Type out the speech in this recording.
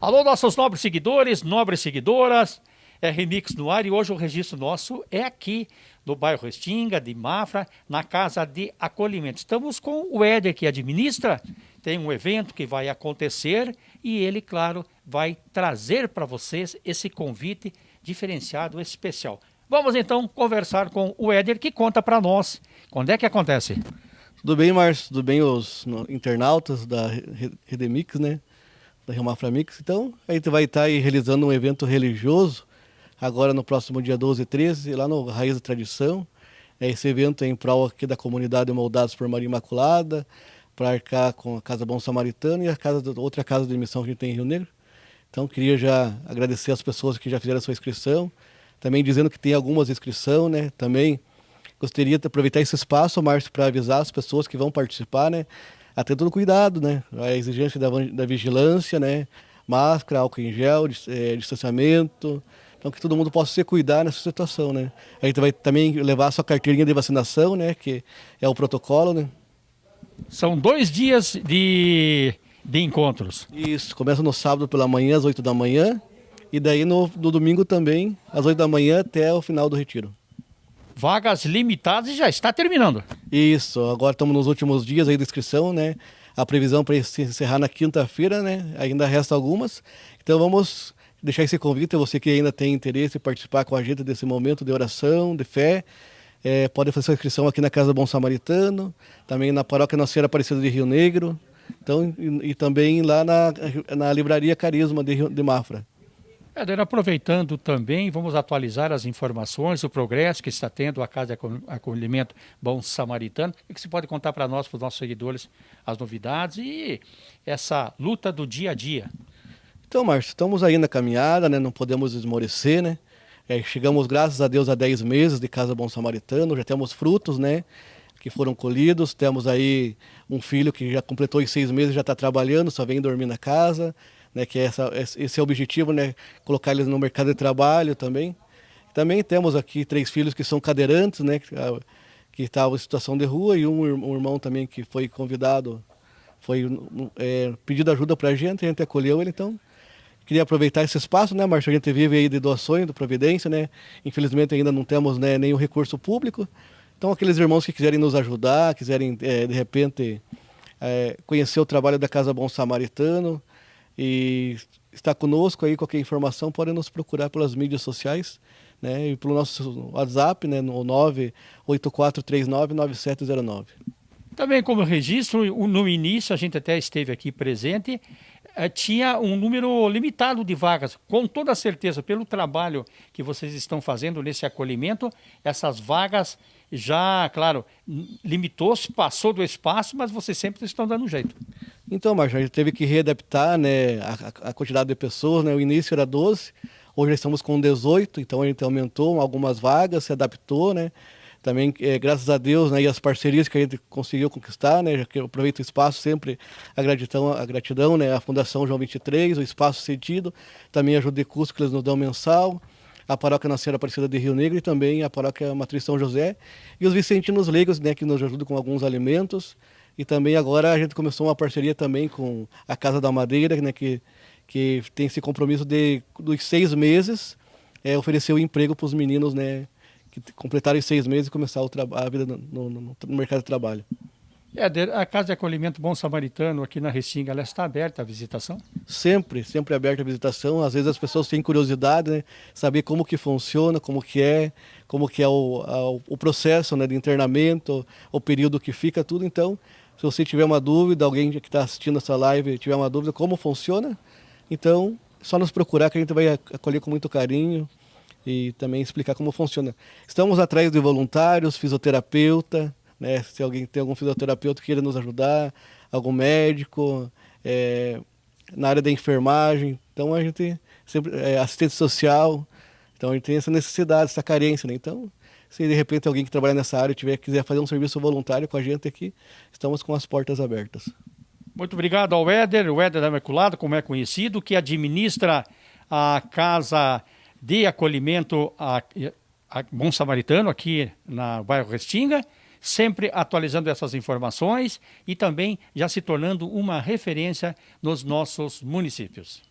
Alô, nossos nobres seguidores, nobres seguidoras, é Remix no ar e hoje o registro nosso é aqui no bairro Restinga, de Mafra, na Casa de Acolhimento. Estamos com o Éder que administra, tem um evento que vai acontecer e ele, claro, vai trazer para vocês esse convite diferenciado, especial. Vamos então conversar com o Éder que conta para nós quando é que acontece. Tudo bem, Márcio? Tudo bem os internautas da Redemix, né? Da Rio Mafra Mix. Então, a gente vai estar aí realizando um evento religioso, agora no próximo dia 12 e 13, lá no Raiz da Tradição. Esse evento é em prol aqui da comunidade Moldados por Maria Imaculada, para arcar com a Casa Bom Samaritano e a casa, outra casa de missão que a gente tem em Rio Negro. Então, queria já agradecer as pessoas que já fizeram a sua inscrição, também dizendo que tem algumas inscrições, né? Também gostaria de aproveitar esse espaço, Márcio, para avisar as pessoas que vão participar, né? A ter todo cuidado, né? A exigência da, da vigilância, né? Máscara, álcool em gel, é, distanciamento. Então que todo mundo possa se cuidar nessa situação, né? A gente vai também levar a sua carteirinha de vacinação, né? Que é o protocolo, né? São dois dias de, de encontros. Isso, começa no sábado pela manhã, às 8 da manhã, e daí no, no domingo também, às 8 da manhã até o final do retiro vagas limitadas e já está terminando. Isso, agora estamos nos últimos dias aí da inscrição, né? A previsão para encerrar na quinta-feira, né? Ainda resta algumas. Então vamos deixar esse convite a você que ainda tem interesse em participar com a gente desse momento de oração, de fé. É, pode fazer sua inscrição aqui na Casa Bom Samaritano, também na Paróquia Nossa Senhora Aparecida de Rio Negro, então, e, e também lá na, na Livraria Carisma de, de Mafra. Éder, aproveitando também, vamos atualizar as informações, o progresso que está tendo a Casa de Acolhimento Bom Samaritano. O que você pode contar para nós, para os nossos seguidores, as novidades e essa luta do dia a dia? Então, Márcio, estamos aí na caminhada, né? não podemos esmorecer, né? É, chegamos, graças a Deus, a 10 meses de Casa Bom Samaritano, já temos frutos, né? Que foram colhidos, temos aí um filho que já completou os seis meses, já está trabalhando, só vem dormir na casa né, que é essa, esse é o objetivo, né, colocar eles no mercado de trabalho também. Também temos aqui três filhos que são cadeirantes, né, que estavam em situação de rua, e um, um irmão também que foi convidado, foi é, pedido ajuda para a gente, a gente acolheu ele, então queria aproveitar esse espaço, né, Marcia? A gente vive aí de doações do Providência, né? Infelizmente ainda não temos né, nenhum recurso público. Então aqueles irmãos que quiserem nos ajudar, quiserem é, de repente é, conhecer o trabalho da Casa Bom Samaritano, e está conosco aí, qualquer informação, podem nos procurar pelas mídias sociais, né, e pelo nosso WhatsApp, né, no 984399709. Também como registro, no início a gente até esteve aqui presente, eh, tinha um número limitado de vagas. Com toda certeza, pelo trabalho que vocês estão fazendo nesse acolhimento, essas vagas já, claro, limitou-se, passou do espaço, mas vocês sempre estão dando um jeito. Então, Marcos, a gente teve que readaptar né, a, a, quantidade de pessoas. Né? O início era 12, hoje estamos com 18, então a gente aumentou algumas vagas, se adaptou, né? Também, é, graças a Deus, né, e as parcerias que a gente conseguiu conquistar, né, que eu aproveito o espaço sempre, a gratidão, a gratidão, né, a Fundação João 23, o espaço cedido, também ajuda de custo que eles nos dão mensal, a Paróquia Nascera Aparecida de Rio Negro e também a Paróquia Matriz São José, e os Vicentinos Leigos, né, que nos ajudam com alguns alimentos, e também agora a gente começou uma parceria também com a Casa da Madeira, né, que, que tem esse compromisso de dos seis meses é, oferecer o um emprego para os meninos né, que completaram os seis meses e começar a vida no, no, no, mercado de trabalho. É, a Casa de Acolhimento Bom Samaritano aqui na Restinga, ela está aberta à visitação? Sempre, sempre aberta à visitação. Às vezes as pessoas têm curiosidade, né? Saber como que funciona, como que é, como que é o, a, o processo né, de internamento, o período que fica, tudo. Então, se você tiver uma dúvida, alguém que está assistindo essa live tiver uma dúvida como funciona, então só nos procurar que a gente vai acolher com muito carinho e também explicar como funciona. Estamos atrás de voluntários, fisioterapeuta, né? se alguém tem algum fisioterapeuta que queira nos ajudar, algum médico, é, na área da enfermagem, então a gente sempre é, assistente social, então a gente tem essa necessidade, essa carência, né? Então se de repente alguém que trabalha nessa área tiver quiser fazer um serviço voluntário com a gente aqui, estamos com as portas abertas. Muito obrigado ao Éder, o Éder da Imaculada, como é conhecido, que administra a casa de acolhimento a, a Bom Samaritano aqui na bairro Restinga, sempre atualizando essas informações e também já se tornando uma referência nos nossos municípios.